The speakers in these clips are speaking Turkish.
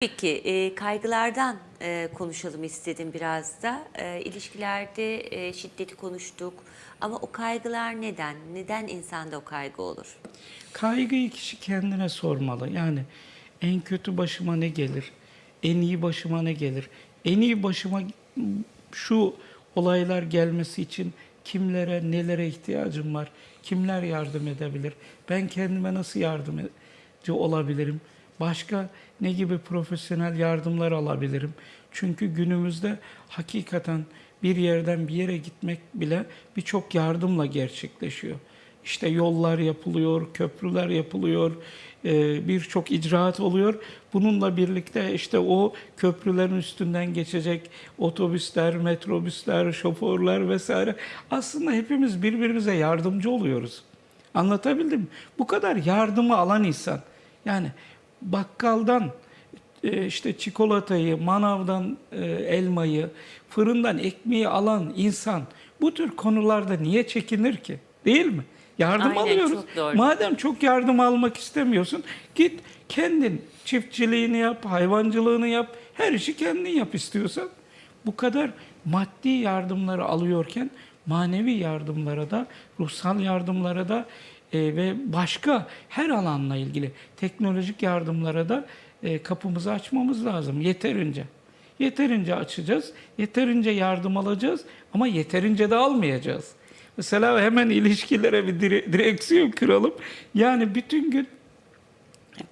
Peki e, kaygılardan e, konuşalım istedim biraz da. E, ilişkilerde e, şiddeti konuştuk ama o kaygılar neden? Neden insanda o kaygı olur? Kaygıyı kişi kendine sormalı. Yani en kötü başıma ne gelir? En iyi başıma ne gelir? En iyi başıma şu olaylar gelmesi için kimlere, nelere ihtiyacım var? Kimler yardım edebilir? Ben kendime nasıl yardımcı olabilirim? Başka ne gibi profesyonel yardımlar alabilirim? Çünkü günümüzde hakikaten bir yerden bir yere gitmek bile birçok yardımla gerçekleşiyor. İşte yollar yapılıyor, köprüler yapılıyor, e, birçok icraat oluyor. Bununla birlikte işte o köprülerin üstünden geçecek otobüsler, metrobüsler, şoförler vesaire. Aslında hepimiz birbirimize yardımcı oluyoruz. Anlatabildim mi? Bu kadar yardımı alan insan. Yani bakkaldan e, işte çikolatayı, manavdan e, elmayı, fırından ekmeği alan insan bu tür konularda niye çekinir ki? Değil mi? Yardım Aynen, alıyoruz. çok doğru. Madem çok yardım almak istemiyorsun, git kendin çiftçiliğini yap, hayvancılığını yap, her işi kendin yap istiyorsan. Bu kadar maddi yardımları alıyorken manevi yardımlara da, ruhsal yardımlara da e, ve başka her alanla ilgili teknolojik yardımlara da e, kapımızı açmamız lazım yeterince. Yeterince açacağız, yeterince yardım alacağız ama yeterince de almayacağız. Mesela hemen ilişkilere bir dire- direksiyon kuralım. Yani bütün gün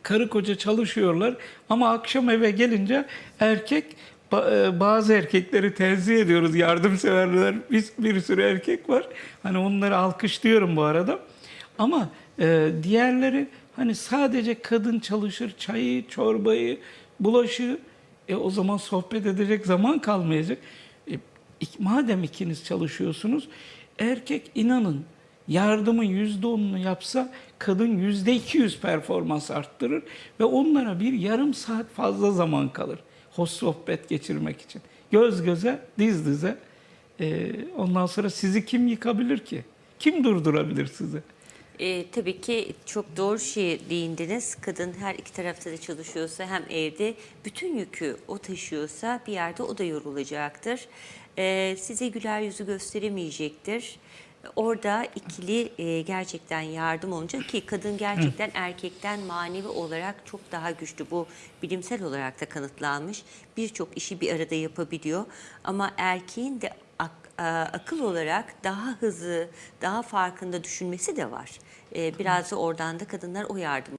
karı koca çalışıyorlar ama akşam eve gelince erkek e, bazı erkekleri tenzih ediyoruz yardımseverler biz bir sürü erkek var hani onları alkışlıyorum bu arada ama e, diğerleri hani sadece kadın çalışır çayı çorbayı bulaşığı e, o zaman sohbet edecek zaman kalmayacak E, madem ikiniz çalışıyorsunuz erkek inanın yardımın yüzde onunu yapsa kadın yüzde iki yüz performans arttırır ve onlara bir yarım saat fazla zaman kalır hoş sohbet geçirmek için. Göz göze, diz dize. Ee, ondan sonra sizi kim yıkabilir ki? Kim durdurabilir sizi? E, tabii ki çok doğru şey değindiniz. Kadın her iki tarafta da çalışıyorsa hem evde bütün yükü o taşıyorsa bir yerde o da yorulacaktır. E, size güler yüzü gösteremeyecektir. Orada ikili e, gerçekten yardım olunca ki kadın gerçekten erkekten manevi olarak çok daha güçlü. Bu bilimsel olarak da kanıtlanmış. Birçok işi bir arada yapabiliyor. Ama erkeğin de akıl olarak daha hızlı, daha farkında düşünmesi de var. E, biraz da oradan da kadınlar o yardım